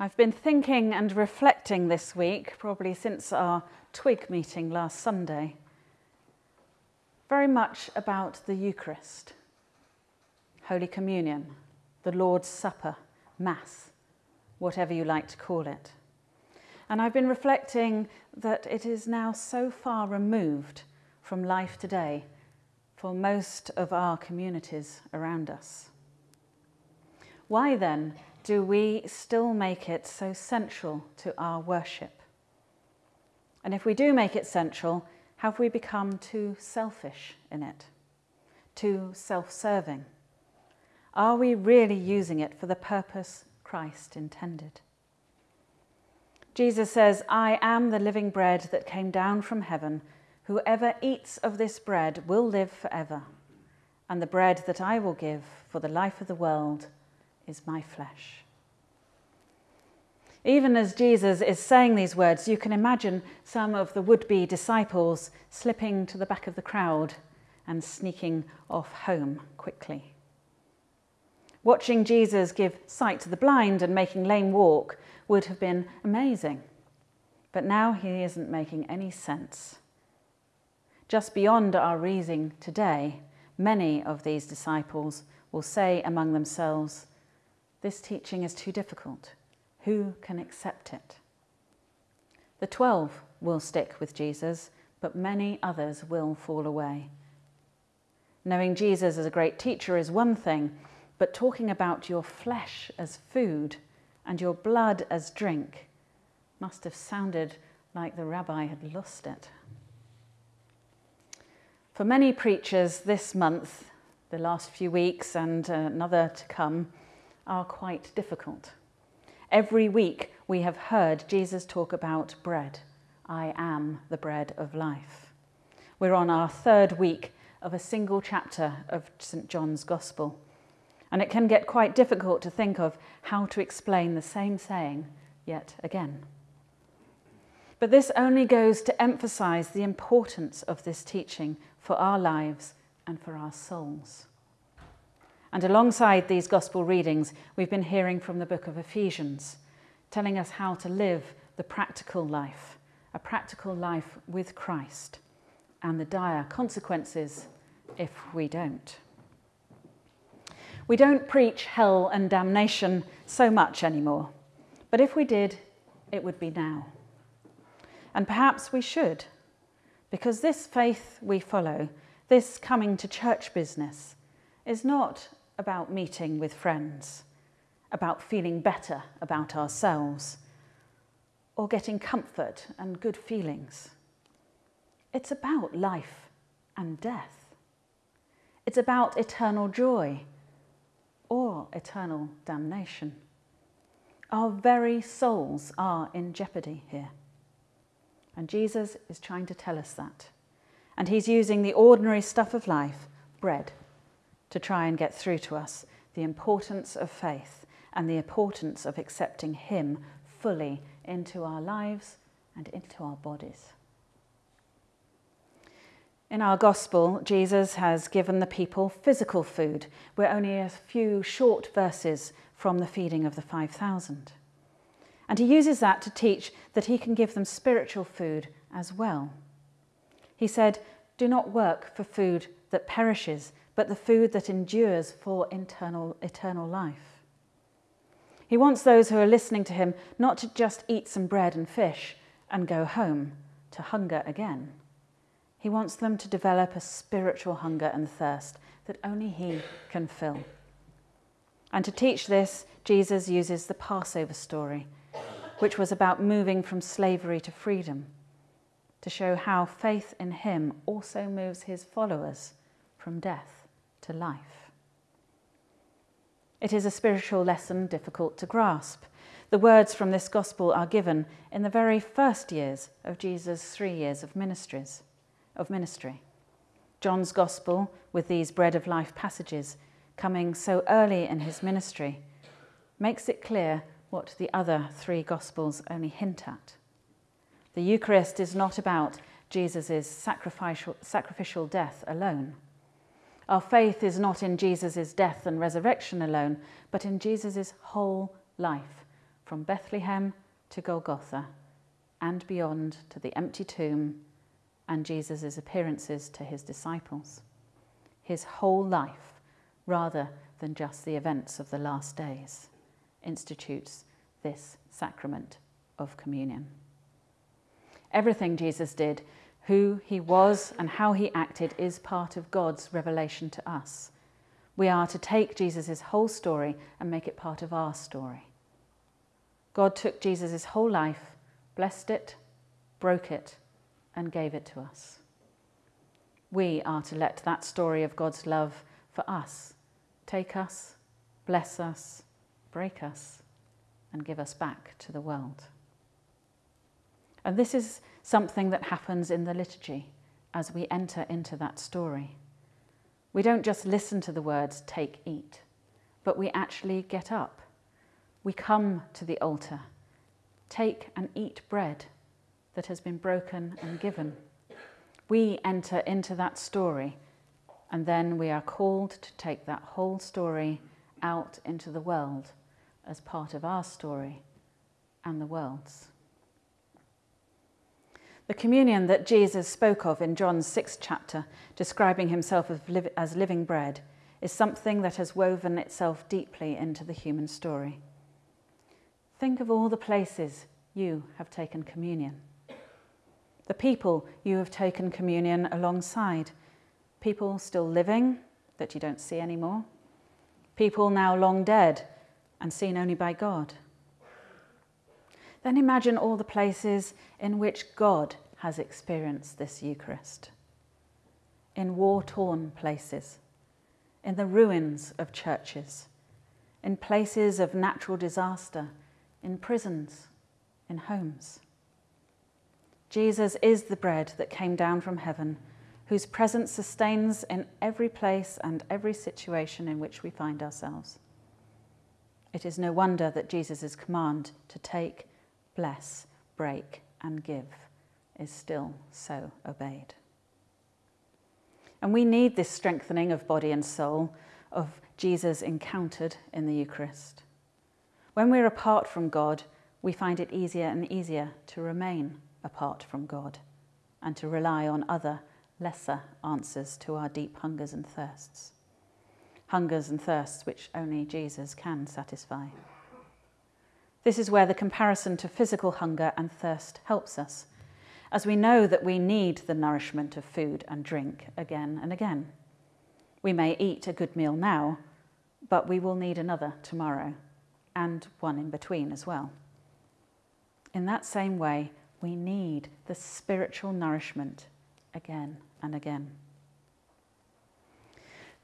I've been thinking and reflecting this week, probably since our Twig meeting last Sunday, very much about the Eucharist, Holy Communion, the Lord's Supper, Mass, whatever you like to call it. And I've been reflecting that it is now so far removed from life today for most of our communities around us. Why then do we still make it so central to our worship? And if we do make it central, have we become too selfish in it? Too self serving? Are we really using it for the purpose Christ intended? Jesus says, I am the living bread that came down from heaven. Whoever eats of this bread will live forever. And the bread that I will give for the life of the world is my flesh. Even as Jesus is saying these words, you can imagine some of the would be disciples slipping to the back of the crowd and sneaking off home quickly. Watching Jesus give sight to the blind and making lame walk would have been amazing. But now he isn't making any sense. Just beyond our reasoning today, many of these disciples will say among themselves, this teaching is too difficult. Who can accept it? The twelve will stick with Jesus, but many others will fall away. Knowing Jesus as a great teacher is one thing, but talking about your flesh as food and your blood as drink must have sounded like the rabbi had lost it. For many preachers this month, the last few weeks, and uh, another to come, are quite difficult. Every week we have heard Jesus talk about bread. I am the bread of life. We're on our third week of a single chapter of St. John's Gospel. And it can get quite difficult to think of how to explain the same saying yet again. But this only goes to emphasize the importance of this teaching for our lives and for our souls. And alongside these gospel readings, we've been hearing from the book of Ephesians, telling us how to live the practical life, a practical life with Christ, and the dire consequences if we don't. We don't preach hell and damnation so much anymore, but if we did, it would be now. And perhaps we should, because this faith we follow, this coming to church business, is not about meeting with friends, about feeling better about ourselves, or getting comfort and good feelings. It's about life and death. It's about eternal joy or eternal damnation. Our very souls are in jeopardy here. And Jesus is trying to tell us that. And he's using the ordinary stuff of life, bread, to try and get through to us the importance of faith and the importance of accepting Him fully into our lives and into our bodies. In our gospel, Jesus has given the people physical food. We're only a few short verses from the feeding of the 5,000. And he uses that to teach that he can give them spiritual food as well. He said, Do not work for food that perishes, but the food that endures for eternal, eternal life. He wants those who are listening to him not to just eat some bread and fish and go home to hunger again. He wants them to develop a spiritual hunger and thirst that only he can fill. And to teach this, Jesus uses the Passover story, which was about moving from slavery to freedom, to show how faith in him also moves his followers from death to life. It is a spiritual lesson difficult to grasp. The words from this gospel are given in the very first years of Jesus' three years of ministries, of ministry. John's gospel, with these bread of life passages coming so early in his ministry, makes it clear what the other three gospels only hint at. The Eucharist is not about Jesus' sacrificial, sacrificial death alone. Our faith is not in Jesus' death and resurrection alone, but in Jesus' whole life, from Bethlehem to Golgotha and beyond to the empty tomb and Jesus' appearances to his disciples. His whole life, rather than just the events of the last days, institutes this sacrament of communion. Everything Jesus did, who he was and how he acted, is part of God's revelation to us. We are to take Jesus' whole story and make it part of our story. God took Jesus' whole life, blessed it, broke it, and gave it to us. We are to let that story of God's love for us take us, bless us, break us, and give us back to the world. And this is something that happens in the liturgy as we enter into that story. We don't just listen to the words, take, eat, but we actually get up. We come to the altar, take and eat bread that has been broken and given. We enter into that story, and then we are called to take that whole story out into the world as part of our story and the world's. The communion that Jesus spoke of in John's sixth chapter, describing himself as, living bread, is something that has woven itself deeply into the human story. Think of all the places you have taken communion, the people you have taken communion alongside, people still living that you don't see anymore, people now long dead and seen only by God. Then imagine all the places in which God has experienced this Eucharist. In war torn places, in the ruins of churches, in places of natural disaster, in prisons, in homes. Jesus is the bread that came down from heaven, whose presence sustains in every place and every situation in which we find ourselves. It is no wonder that Jesus' command to take, bless, break, and give is still so obeyed. And we need this strengthening of body and soul of Jesus encountered in the Eucharist. When we're apart from God, we find it easier and easier to remain apart from God and to rely on other, lesser answers to our deep hungers and thirsts. Hungers and thirsts which only Jesus can satisfy. This is where the comparison to physical hunger and thirst helps us, as we know that we need the nourishment of food and drink again and again. We may eat a good meal now, but we will need another tomorrow, and one in between as well. In that same way, we need the spiritual nourishment again and again.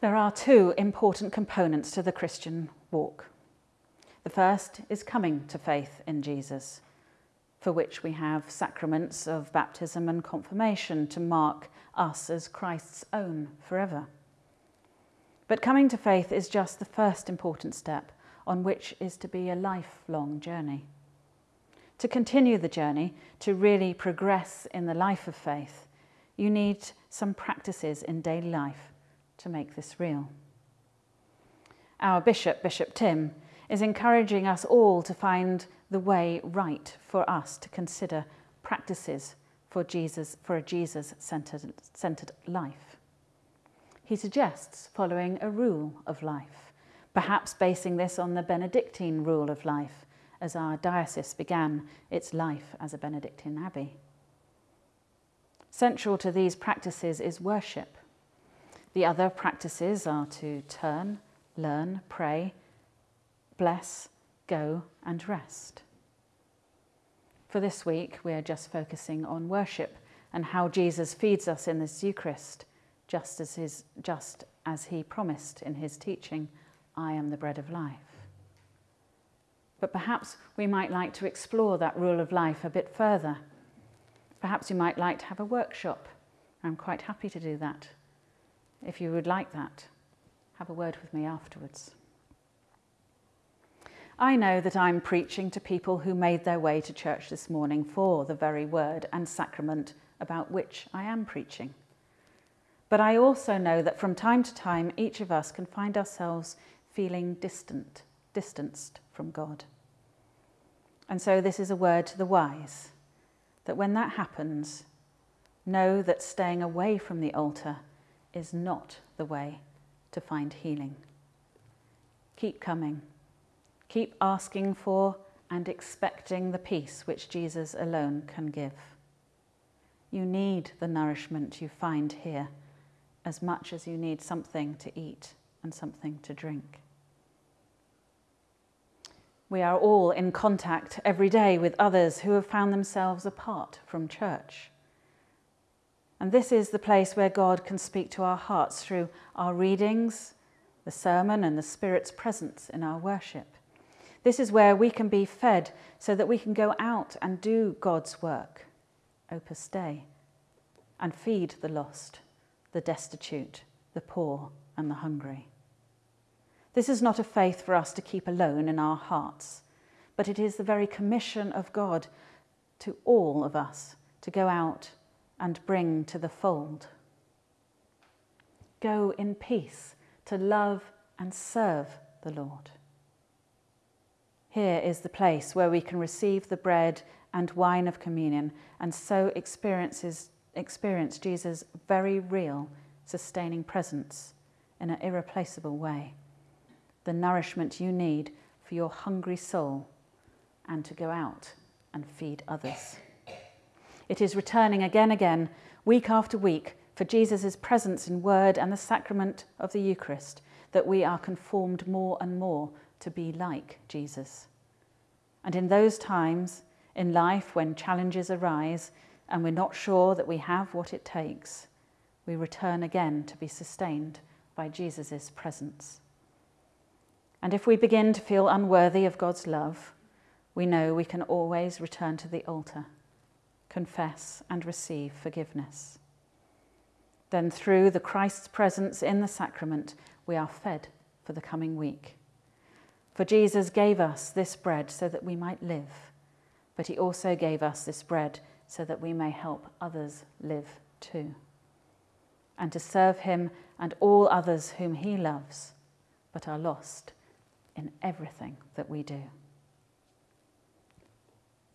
There are two important components to the Christian walk. The first is coming to faith in Jesus, for which we have sacraments of baptism and confirmation to mark us as Christ's own forever. But coming to faith is just the first important step on which is to be a lifelong journey. To continue the journey, to really progress in the life of faith, you need some practices in daily life to make this real. Our Bishop, Bishop Tim, is encouraging us all to find the way right for us to consider practices for Jesus for a Jesus centered, centered life. He suggests following a rule of life, perhaps basing this on the Benedictine rule of life, as our diocese began its life as a Benedictine abbey. Central to these practices is worship. The other practices are to turn, learn, pray, bless, go, and rest. For this week, we are just focusing on worship and how Jesus feeds us in this Eucharist, just as, his, just as he promised in his teaching, I am the bread of life. But perhaps we might like to explore that rule of life a bit further. Perhaps you might like to have a workshop. I'm quite happy to do that. If you would like that, have a word with me afterwards. I know that I'm preaching to people who made their way to church this morning for the very word and sacrament about which I am preaching. But I also know that from time to time, each of us can find ourselves feeling distant, distanced from God. And so, this is a word to the wise that when that happens, know that staying away from the altar is not the way to find healing. Keep coming. Keep asking for and expecting the peace which Jesus alone can give. You need the nourishment you find here as much as you need something to eat and something to drink. We are all in contact every day with others who have found themselves apart from church. And this is the place where God can speak to our hearts through our readings, the sermon, and the Spirit's presence in our worship. This is where we can be fed so that we can go out and do God's work, Opus Dei, and feed the lost, the destitute, the poor, and the hungry. This is not a faith for us to keep alone in our hearts, but it is the very commission of God to all of us to go out and bring to the fold. Go in peace to love and serve the Lord. Here is the place where we can receive the bread and wine of communion and so experiences, experience Jesus' very real, sustaining presence in an irreplaceable way the nourishment you need for your hungry soul and to go out and feed others. It is returning again again, week after week, for Jesus' presence in word and the sacrament of the Eucharist that we are conformed more and more to be like Jesus. And in those times in life when challenges arise and we're not sure that we have what it takes, we return again to be sustained by Jesus' presence. And if we begin to feel unworthy of God's love, we know we can always return to the altar, confess, and receive forgiveness. Then, through the Christ's presence in the sacrament, we are fed for the coming week. For Jesus gave us this bread so that we might live, but he also gave us this bread so that we may help others live too, and to serve him and all others whom he loves but are lost in everything that we do.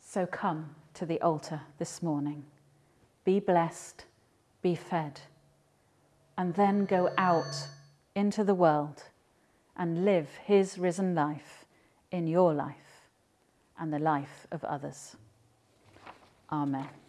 So come to the altar this morning. Be blessed, be fed, and then go out into the world and live his risen life in your life and the life of others. Amen.